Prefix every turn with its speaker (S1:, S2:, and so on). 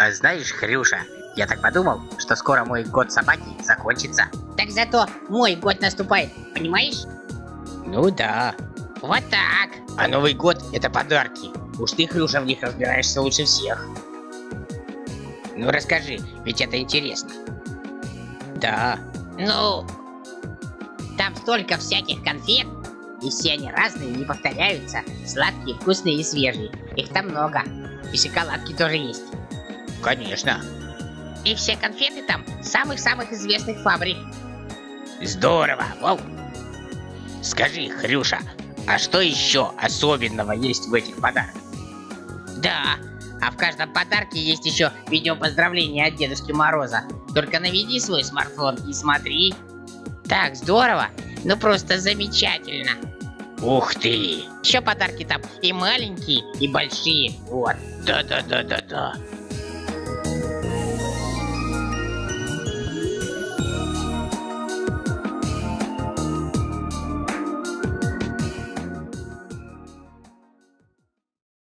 S1: А знаешь, Хрюша, я так подумал, что скоро мой год собаки закончится.
S2: Так зато мой год наступает, понимаешь?
S1: Ну да.
S2: Вот так.
S1: А Новый год это подарки. Уж ты, Хрюша, в них разбираешься лучше всех. Ну расскажи, ведь это интересно. Да.
S2: Ну, там столько всяких конфет, и все они разные, не повторяются. Сладкие, вкусные и свежие. Их там много. И шоколадки тоже есть.
S1: Конечно.
S2: И все конфеты там самых-самых известных фабрик.
S1: Здорово, Вов. Скажи, Хрюша, а что еще особенного есть в этих подарках?
S2: Да, а в каждом подарке есть еще видео поздравления от Дедушки Мороза. Только наведи свой смартфон и смотри. Так, здорово. Ну просто замечательно.
S1: Ух ты!
S2: Еще подарки там и маленькие, и большие. Вот.
S1: Да-да-да-да-да. you.